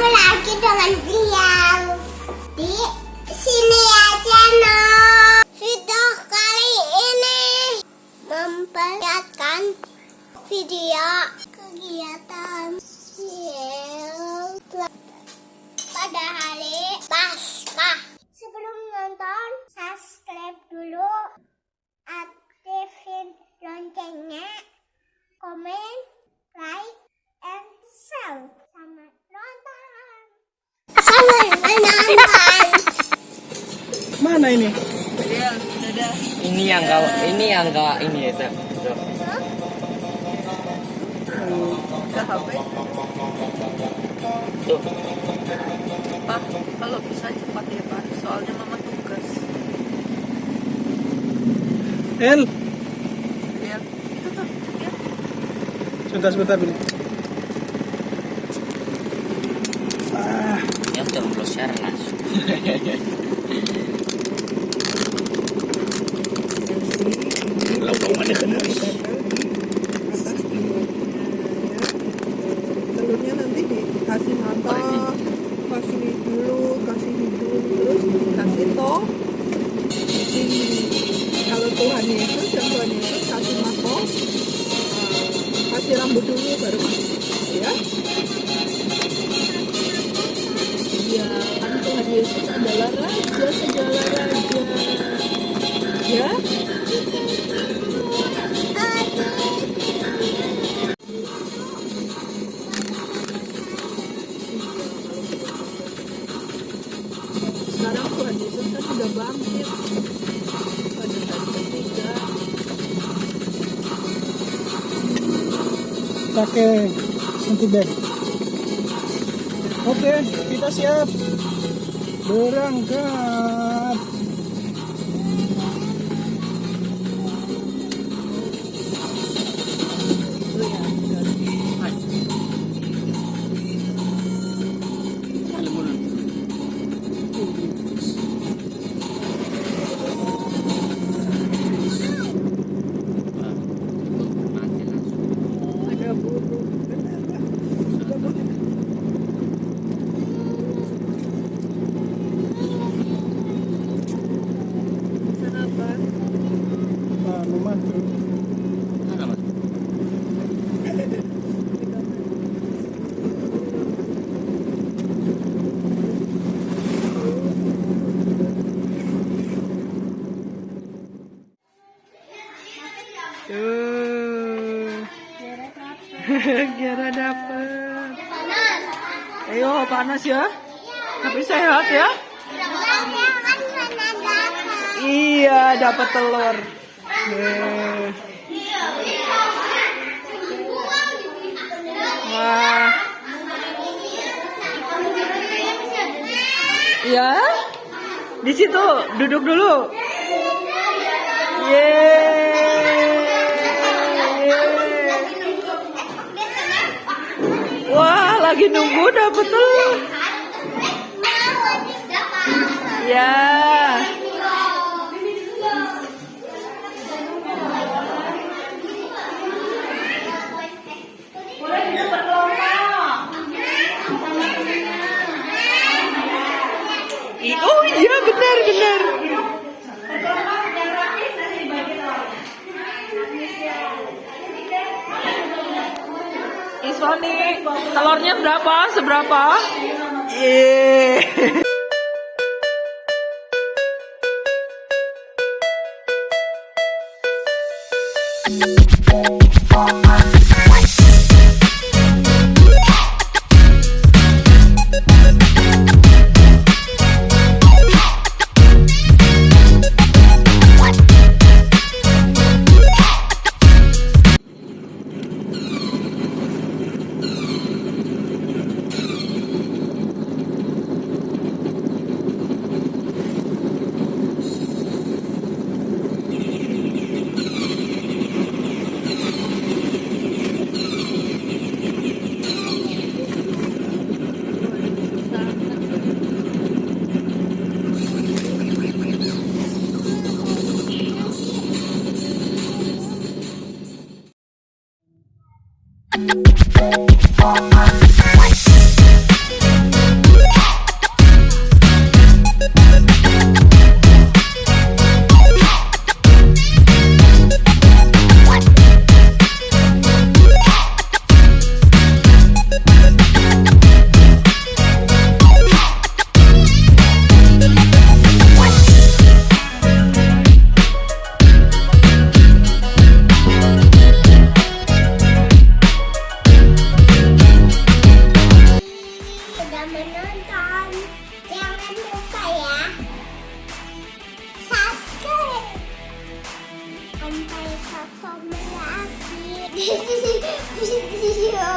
ketemu lagi dengan beliau di sini aja no. Video kali ini memperlihatkan video kegiatan pada hari Paskah. Sebelum nonton, subscribe dulu, aktifin Mana ini? Ini yang enggak ini yang enggak ini ya, Tep. HP. Tuh. Pak, kalau bisa cepat ya Pak. Soalnya mama tugas. El, Ya, itu tuh. Ya. sebentar sebentar dulu. Dulu baru masuk. Ya. Ya, kan Tuhan Yesus adalah Raja segala Raja. Ya. Pakai sentibel. Oke, kita siap. Berangkat. Tuh. Kiara dapet. Ayo panas ya. Tapi sehat ya. Iya dapat telur. Wah. Ya. Di situ duduk dulu. Yeay. Lagi nunggu dapet telur. Ya. Iswani, telurnya berapa? Seberapa? Yeah. all. Video selanjutnya.